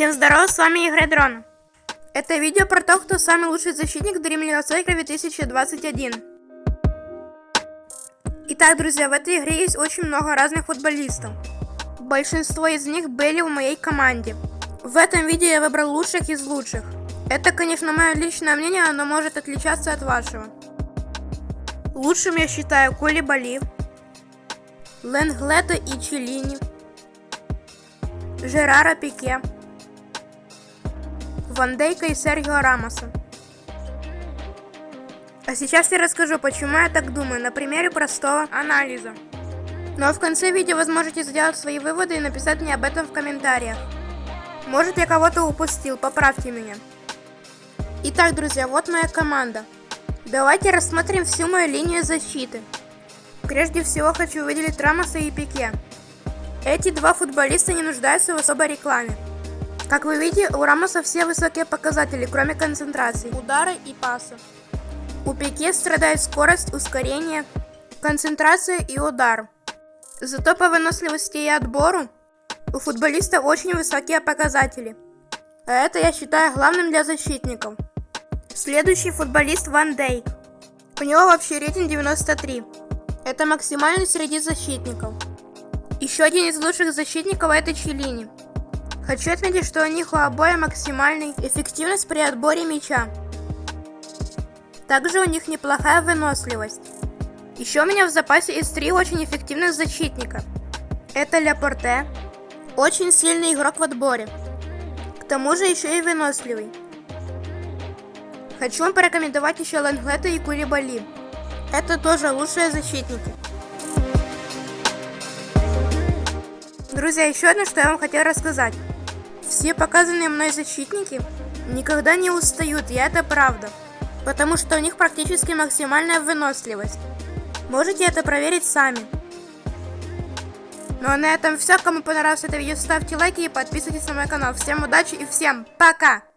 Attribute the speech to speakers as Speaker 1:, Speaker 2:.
Speaker 1: Всем здорова, с вами Игорь Дрон. Это видео про то, кто самый лучший защитник Dream League Soccer 2021. Итак, друзья, в этой игре есть очень много разных футболистов. Большинство из них были в моей команде. В этом видео я выбрал лучших из лучших. Это, конечно, мое личное мнение, оно может отличаться от вашего. Лучшим я считаю Коли Бали, Ленглета и Челини, Жерара Пике, Ван Дейка и Серхио Рамоса. А сейчас я расскажу, почему я так думаю, на примере простого анализа. Ну а в конце видео вы сможете сделать свои выводы и написать мне об этом в комментариях. Может я кого-то упустил, поправьте меня. Итак, друзья, вот моя команда. Давайте рассмотрим всю мою линию защиты. Прежде всего хочу выделить Рамоса и Пике. Эти два футболиста не нуждаются в особой рекламе. Как вы видите, у Рамоса все высокие показатели, кроме концентрации, удара и паса. У Пике страдает скорость, ускорение, концентрация и удар. Зато по выносливости и отбору у футболиста очень высокие показатели. А это я считаю главным для защитников. Следующий футболист Ван Дейк. У него вообще рейтинг 93. Это максимальный среди защитников. Еще один из лучших защитников это Челини. Хочу отметить, что у них у обоих максимальная эффективность при отборе мяча. Также у них неплохая выносливость. Еще у меня в запасе есть три очень эффективных защитника. Это Ляпорте, очень сильный игрок в отборе. К тому же еще и выносливый. Хочу вам порекомендовать еще Ланглета и Кулибали. Это тоже лучшие защитники. Друзья, еще одно, что я вам хотел рассказать. Все показанные мной защитники никогда не устают, и это правда. Потому что у них практически максимальная выносливость. Можете это проверить сами. Ну а на этом все. Кому понравилось это видео, ставьте лайки и подписывайтесь на мой канал. Всем удачи и всем пока!